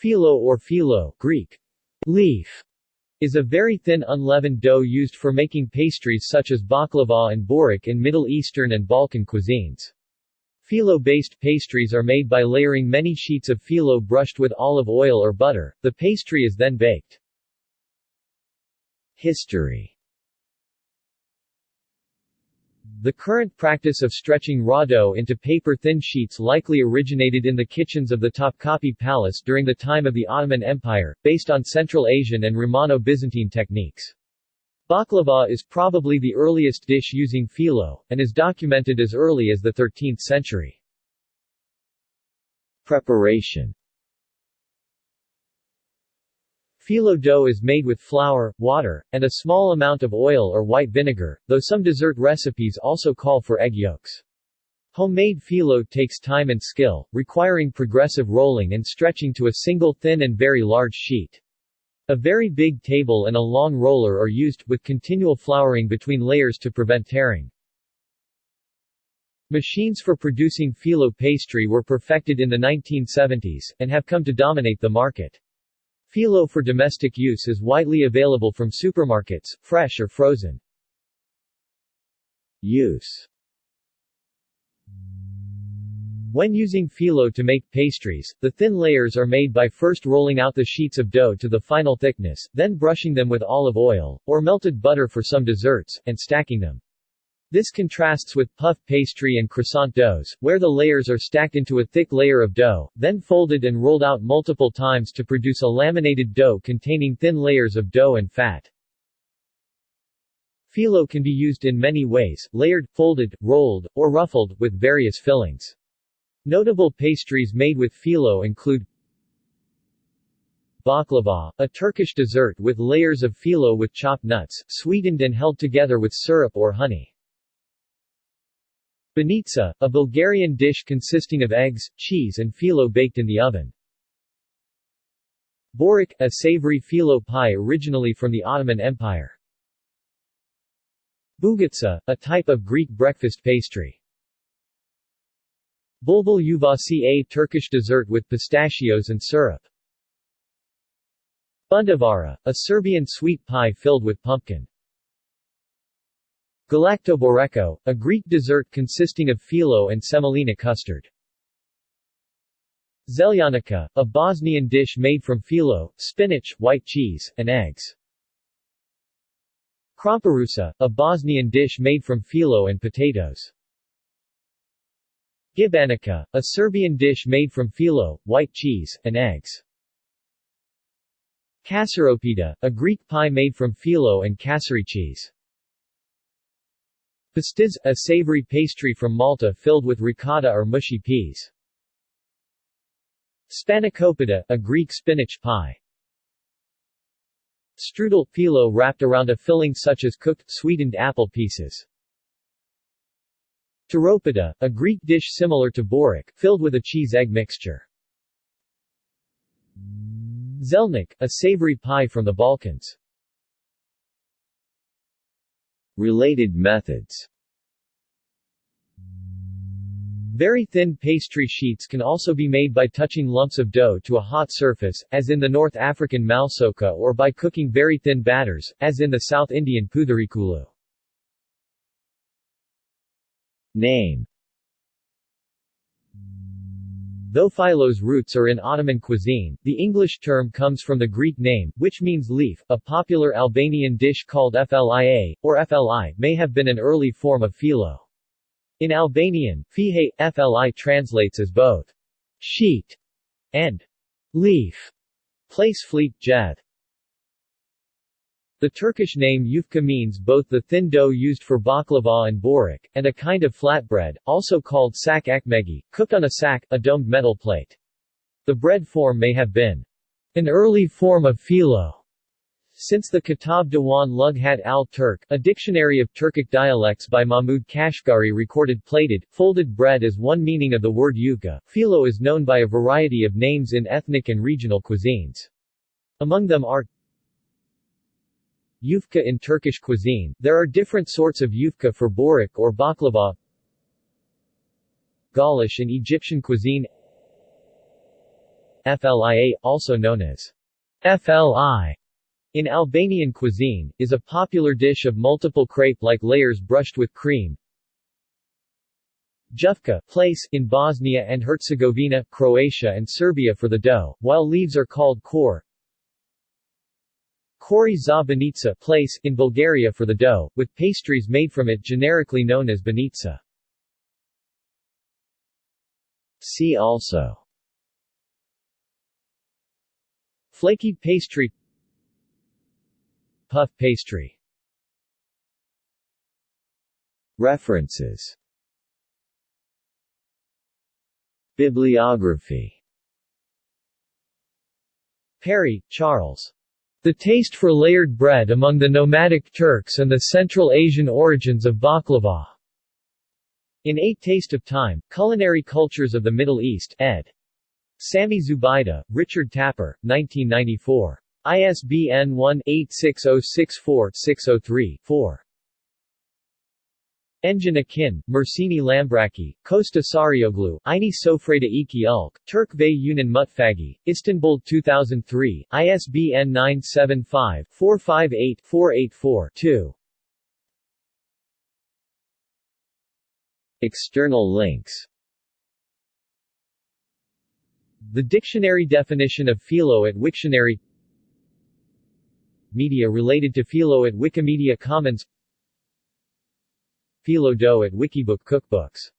Phyllo or phyllo Greek, leaf, is a very thin unleavened dough used for making pastries such as baklava and borek in Middle Eastern and Balkan cuisines. Phyllo-based pastries are made by layering many sheets of phyllo brushed with olive oil or butter. The pastry is then baked. History the current practice of stretching raw dough into paper-thin sheets likely originated in the kitchens of the Topkapi Palace during the time of the Ottoman Empire, based on Central Asian and Romano-Byzantine techniques. Baklava is probably the earliest dish using phyllo, and is documented as early as the 13th century. Preparation Phyllo dough is made with flour, water, and a small amount of oil or white vinegar, though some dessert recipes also call for egg yolks. Homemade phyllo takes time and skill, requiring progressive rolling and stretching to a single thin and very large sheet. A very big table and a long roller are used, with continual flouring between layers to prevent tearing. Machines for producing phyllo pastry were perfected in the 1970s, and have come to dominate the market. Phyllo for domestic use is widely available from supermarkets, fresh or frozen. Use When using phyllo to make pastries, the thin layers are made by first rolling out the sheets of dough to the final thickness, then brushing them with olive oil, or melted butter for some desserts, and stacking them. This contrasts with puff pastry and croissant doughs, where the layers are stacked into a thick layer of dough, then folded and rolled out multiple times to produce a laminated dough containing thin layers of dough and fat. Phyllo can be used in many ways, layered, folded, rolled, or ruffled, with various fillings. Notable pastries made with phyllo include Baklava, a Turkish dessert with layers of phyllo with chopped nuts, sweetened and held together with syrup or honey. Banitsa, a Bulgarian dish consisting of eggs, cheese and phyllo baked in the oven. Borek, a savory phyllo pie originally from the Ottoman Empire. Bugatsa, a type of Greek breakfast pastry. Bulbul yuvasi a Turkish dessert with pistachios and syrup. Bundevara, a Serbian sweet pie filled with pumpkin. Galaktoboreko, a Greek dessert consisting of phyllo and semolina custard. Zeljanica, a Bosnian dish made from phyllo, spinach, white cheese, and eggs. Krompirusa, a Bosnian dish made from phyllo and potatoes. Gibanica, a Serbian dish made from phyllo, white cheese, and eggs. Kasaropita, a Greek pie made from phyllo and kasseri cheese. Pastiz, a savory pastry from Malta filled with ricotta or mushy peas. Spanakopita, a Greek spinach pie. Strudel, phyllo wrapped around a filling such as cooked, sweetened apple pieces. Taropita, a Greek dish similar to borek, filled with a cheese-egg mixture. Zelnik, a savory pie from the Balkans. Related methods Very thin pastry sheets can also be made by touching lumps of dough to a hot surface, as in the North African malsouka or by cooking very thin batters, as in the South Indian putharikulu. Name Though phyllo's roots are in Ottoman cuisine, the English term comes from the Greek name, which means leaf. A popular Albanian dish called flia, or fli, may have been an early form of phyllo. In Albanian, fihe, fli translates as both sheet and leaf. Place fleet, jed. The Turkish name yufka means both the thin dough used for baklava and borek, and a kind of flatbread, also called sak ekmegi, cooked on a sack, a domed metal plate. The bread form may have been an early form of phyllo. Since the Kitab Diwan Lughat al-Turk, a dictionary of Turkic dialects by Mahmud Kashgari recorded plated, folded bread as one meaning of the word yufka, phyllo is known by a variety of names in ethnic and regional cuisines. Among them are Yufka in Turkish cuisine, there are different sorts of yufka for borek or baklava Gaulish in Egyptian cuisine flia, also known as fli, in Albanian cuisine, is a popular dish of multiple crepe-like layers brushed with cream. Jufka place in Bosnia and Herzegovina, Croatia and Serbia for the dough, while leaves are called kor. Kori za place in Bulgaria for the dough, with pastries made from it generically known as banitsa. See also. Flaky pastry. Puff pastry. References. Bibliography. Perry, Charles. The Taste for Layered Bread Among the Nomadic Turks and the Central Asian Origins of Baklava. In A Taste of Time, Culinary Cultures of the Middle East, ed. Sami Zubaida, Richard Tapper, 1994. ISBN 1-86064-603-4. Engin Akin, Mersini Lambraki, Costa Sarioglu, Ini Sofreda iki Ulk, Turk ve Yunan Mutfagi, Istanbul 2003, ISBN 975-458-484-2. External links. The dictionary definition of Philo at Wiktionary. Media related to Philo at Wikimedia Commons Phyllo dough at Wikibook Cookbooks